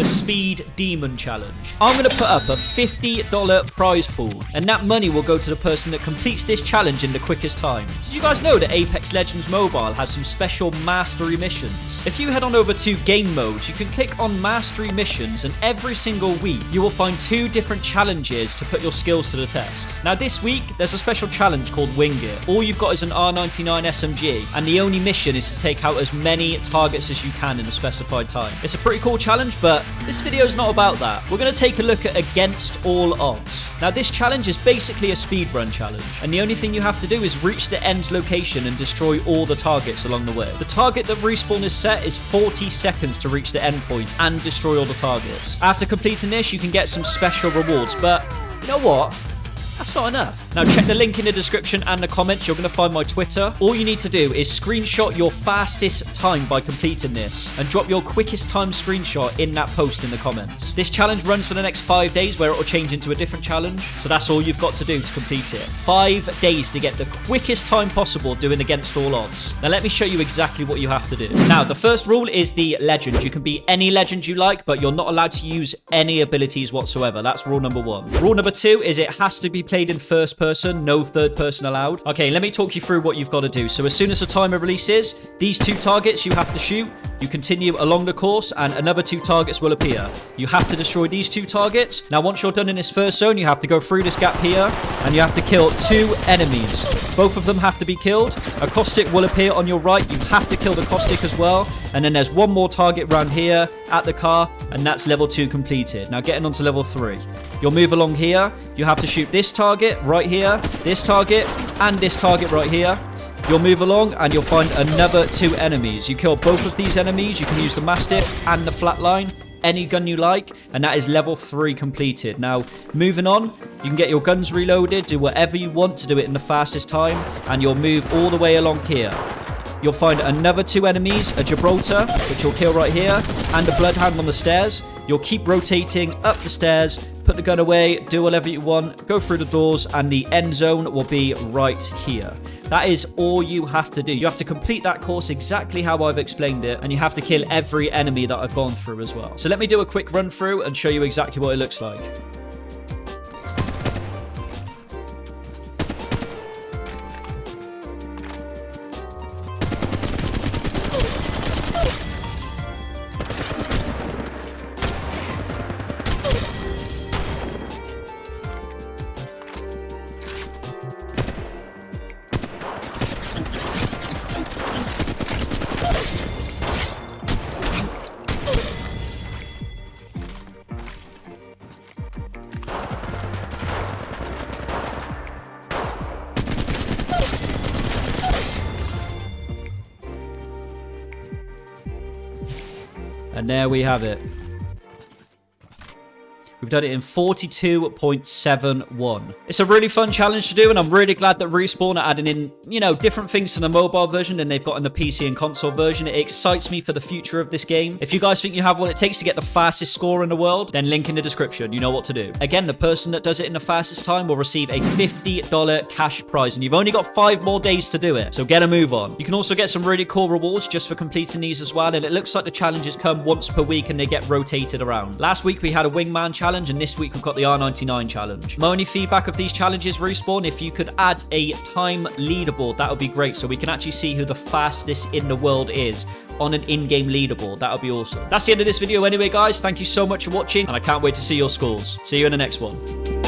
the Speed Demon Challenge. I'm going to put up a $50 prize pool, and that money will go to the person that completes this challenge in the quickest time. Did you guys know that Apex Legends Mobile has some special mastery missions? If you head on over to game modes, you can click on mastery missions, and every single week you will find two different challenges to put your skills to the test. Now, this week there's a special challenge called Wing It. All you've got is an R99 SMG, and the only mission is to take out as many targets as you can in a specified time. It's a pretty cool challenge, but this video is not about that. We're going to take a look at Against All Odds. Now, this challenge is basically a speedrun challenge, and the only thing you have to do is reach the end location and destroy all the targets along the way. The target that Respawn is set is 40 seconds to reach the end point and destroy all the targets. After completing this, you can get some special rewards, but you know what? That's not enough. Now check the link in the description and the comments. You're going to find my Twitter. All you need to do is screenshot your fastest time by completing this and drop your quickest time screenshot in that post in the comments. This challenge runs for the next five days where it will change into a different challenge. So that's all you've got to do to complete it. Five days to get the quickest time possible doing against all odds. Now let me show you exactly what you have to do. Now the first rule is the legend. You can be any legend you like, but you're not allowed to use any abilities whatsoever. That's rule number one. Rule number two is it has to be played in first person, no third person allowed. Okay, let me talk you through what you've got to do. So as soon as the timer releases, these two targets you have to shoot. You continue along the course and another two targets will appear. You have to destroy these two targets. Now, once you're done in this first zone, you have to go through this gap here and you have to kill two enemies. Both of them have to be killed. A caustic will appear on your right. You have to kill the caustic as well. And then there's one more target around here at the car and that's level two completed. Now getting on to level three. You'll move along here. You have to shoot target right here, this target, and this target right here. You'll move along and you'll find another two enemies. You kill both of these enemies. You can use the Mastiff and the Flatline any gun you like and that is level 3 completed now moving on you can get your guns reloaded do whatever you want to do it in the fastest time and you'll move all the way along here You'll find another two enemies, a Gibraltar, which you'll kill right here, and a Bloodhound on the stairs. You'll keep rotating up the stairs, put the gun away, do whatever you want, go through the doors, and the end zone will be right here. That is all you have to do. You have to complete that course exactly how I've explained it, and you have to kill every enemy that I've gone through as well. So let me do a quick run through and show you exactly what it looks like. And there we have it. We've done it in 42.71. It's a really fun challenge to do, and I'm really glad that Respawn are adding in, you know, different things to the mobile version than they've got in the PC and console version. It excites me for the future of this game. If you guys think you have what it takes to get the fastest score in the world, then link in the description. You know what to do. Again, the person that does it in the fastest time will receive a $50 cash prize, and you've only got five more days to do it. So get a move on. You can also get some really cool rewards just for completing these as well, and it looks like the challenges come once per week and they get rotated around. Last week, we had a wingman challenge challenge, and this week we've got the R99 challenge. My only feedback of these challenges, Respawn, if you could add a time leaderboard, that would be great, so we can actually see who the fastest in the world is on an in-game leaderboard. That would be awesome. That's the end of this video anyway, guys. Thank you so much for watching, and I can't wait to see your scores. See you in the next one.